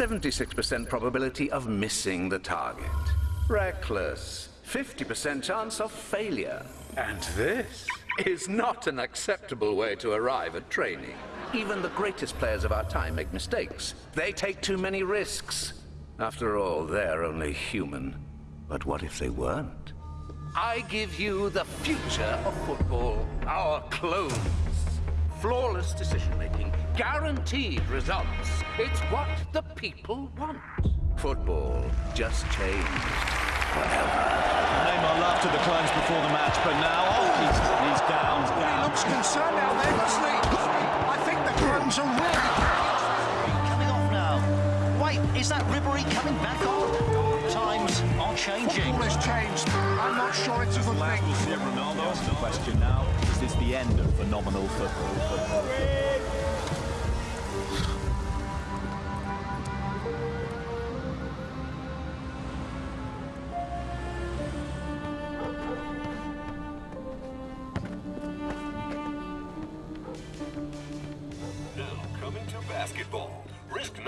76% probability of missing the target. Reckless. 50% chance of failure. And this is not an acceptable way to arrive at training. Even the greatest players of our time make mistakes. They take too many risks. After all, they're only human. But what if they weren't? I give you the future of football, our clones. Flawless decision-making, guaranteed results. It's what the people want. Football just changed forever. Neymar laughed at the clones before the match, but now, oh, he's, he's down, down. He looks concerned out there, Leslie. I think the clones are really... Coming off now. Wait, is that Ribery coming back on? Times are changing. Football has changed. I'm not sure it's a good thing. We'll see Ronaldo. The question now, is this the end of phenomenal football?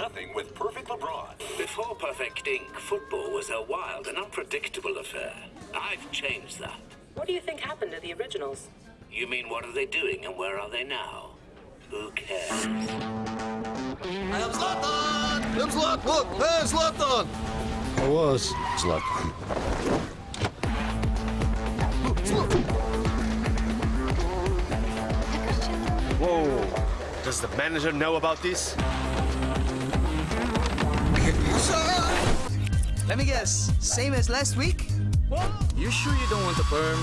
Nothing with Perfect LeBron. Before perfecting, football was a wild and unpredictable affair. I've changed that. What do you think happened to the originals? You mean what are they doing and where are they now? Who cares? I am Zlatan! I am Zlatan! Look! Hey, Zlatan! I was Zlatan. Whoa! Does the manager know about this? Let me guess, same as last week? You sure you don't want the perm?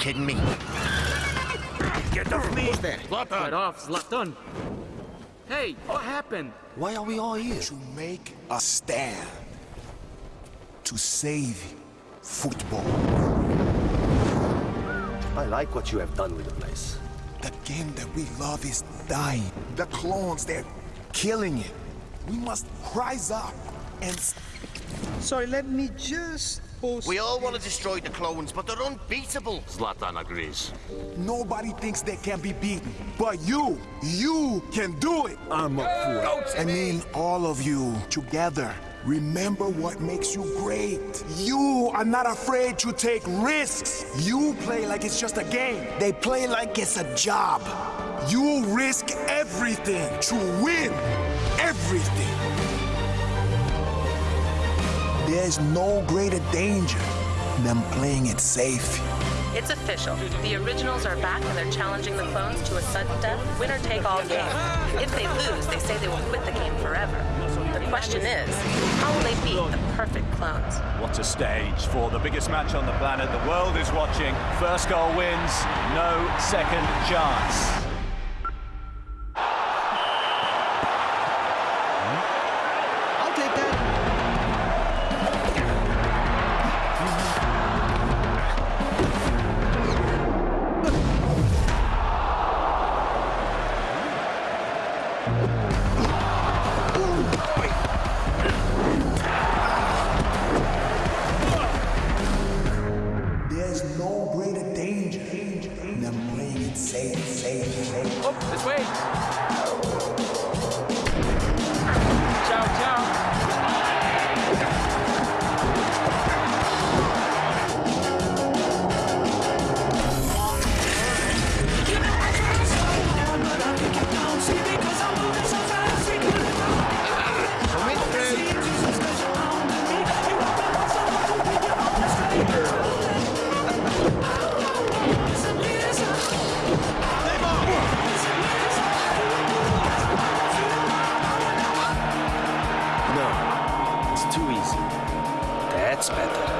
kidding me? Get off me! Who's there? Get off, Zlatan! Hey, what happened? Why are we all here? To make a stand. To save football. I like what you have done with the place. The game that we love is dying. The clones, they're killing it. We must rise up and... Sorry, let me just post... We all want to destroy the clones, but they're unbeatable. Zlatan agrees. Nobody thinks they can be beaten. But you, you can do it. I'm up for it. I mean, all of you together. Remember what makes you great. You are not afraid to take risks. You play like it's just a game. They play like it's a job. You risk everything to win everything. There's no greater danger than playing it safe. It's official. The originals are back and they're challenging the clones to a sudden death, winner take all game. If they lose, they say they will quit the game forever. The question is, how will they beat the perfect clones? What a stage for the biggest match on the planet. The world is watching. First goal wins, no second chance. There's no greater danger than playing it safe, safe, safe. Oh, this way! gets.